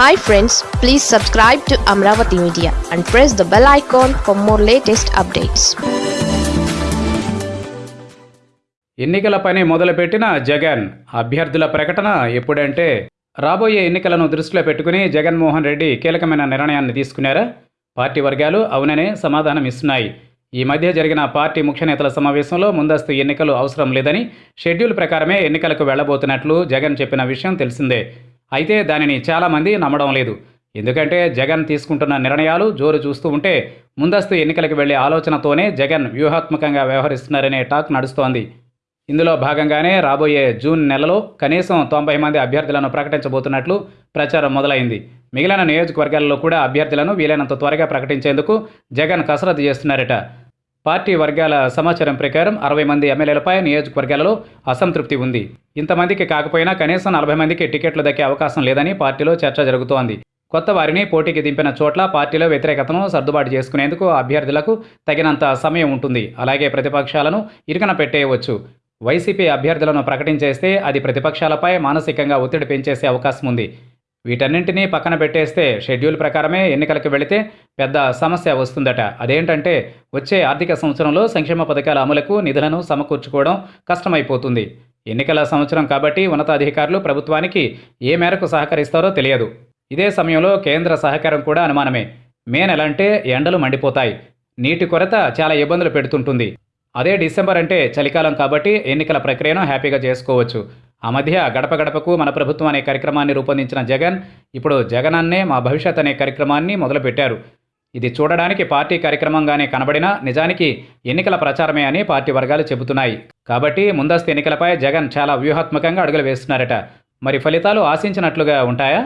Hi friends please subscribe to Amaravati media and press the bell icon for more latest updates ఎన్నికల పని మొదలుపెట్టిన జగన్ అభ్యర్థుల ప్రకటన ఎప్పుడంటే రాబోయే ఎన్నికలను దృష్టిలో పెట్టుకుని జగన్మోహన్ రెడ్డి కీలకమైన నిర్ణయాన్ని తీసుకున్నారా? పార్టీ వర్గాలు అవుననే సమాధానం ఇస్తున్నాయి. ఈ మధ్య జరిగిన పార్టీ ముఖ్య నేతల సమావేశంలో ముందస్తు ఎన్నికలు అవసరం లేదని షెడ్యూల్ ప్రకారమే ఎన్నికలకు వెళ్ళబోతున్నట్లు జగన్ చెప్పిన విషయం తెలిసిందే. అయితే దానిని చాలామంది నమ్మడం లేదు. ఎందుకంటే జగన్ తీసుకుంటున్న నిర్ణయాలు జోరు చూస్తూ ఉంటే ముందస్తు ఎన్నికలకు వెళ్ళే ఆలోచనతోనే జగన్ వ్యూహాత్మకంగా వ్యవహరిస్తున్నారనే టాక్ నడుస్తోంది. ఇందులో భాగంగానే రాబోయే జూన్ నెలలో కనీసం తొంభై మంది అభ్యర్థులను ప్రకటించబోతున్నట్లు ప్రచారం మొదలైంది. మిగిలిన నియోజకవర్గాల్లో కూడా అభ్యర్థులను వీలైనంత త్వరగా ప్రకటించేందుకు జగన్ కసరత్తు చేస్తున్నారట. పార్టీ వర్గాల సమాచారం ప్రకారం అరవై మంది ఎమ్మెల్యేలపై నియోజకవర్గాలలో అసంతృప్తి ఉంది. ఇంతమందికి కాకపోయినా కనీసం నలభై మందికి టికెట్లు దక్కే అవకాశం లేదని పార్టీలో చర్చ జరుగుతోంది. కొత్త వారిని పోటీకి దింపిన చోట్ల పార్టీలో వ్యతిరేకతను సర్దుబాటు చేసుకునేందుకు అభ్యర్థులకు తగినంత సమయం ఉంటుంది. అలాగే ప్రతిపక్షాలను ఇరుకన పెట్టేయవచ్చు. వైసీపీ అభ్యర్థులను ప్రకటించేస్తే అది ప్రతిపక్షాలపై మానసికంగా ఒత్తిడి పెంచేసే అవకాశం ఉంది. వీటన్నింటినీ పక్కన పెట్టేస్తే షెడ్యూల్ ప్రకారమే ఎన్నికలకు వెళితే పెద్ద సమస్య వస్తుందట. అదేంటంటే వచ్చే ఆర్థిక సంవత్సరంలో సంక్షేమ పథకాల అమలుకు నిధులను సమకూర్చుకోవడం కష్టమైపోతుంది. ఎన్నికల సంవత్సరం కాబట్టి ఉన్నతాధికారులు ప్రభుత్వానికి ఏ మేరకు సహకరిస్తారో తెలియదు. ఇదే సమయంలో కేంద్ర సహకారం కూడా అనుమానమే. మే నెల అంటే ఎండలు మండిపోతాయి. నీటి కొరత చాలా ఇబ్బందులు పెడుతుంటుంది. అదే డిసెంబర్ అంటే చలికాలం కాబట్టి ఎన్నికల ప్రక్రియను హ్యాపీగా చేసుకోవచ్చు. ఆ మధ్య గడప గడపకు మన ప్రభుత్వం అనే కార్యక్రమాన్ని రూపొందించిన జగన్ ఇప్పుడు జగన్ అన్నే మా భవిష్యత్ అనే కార్యక్రమాన్ని మొదలుపెట్టారు. ఇది చూడడానికి పార్టీ కార్యక్రమంగానే కనబడినా నిజానికి ఎన్నికల ప్రచారమే అని పార్టీ వర్గాలు చెబుతున్నాయి. కాబట్టి ముందస్తు ఎన్నికలపై జగన్ చాలా వ్యూహాత్మకంగా అడుగులు వేస్తున్నారట. మరి ఫలితాలు ఆశించినట్లుగా ఉంటాయా?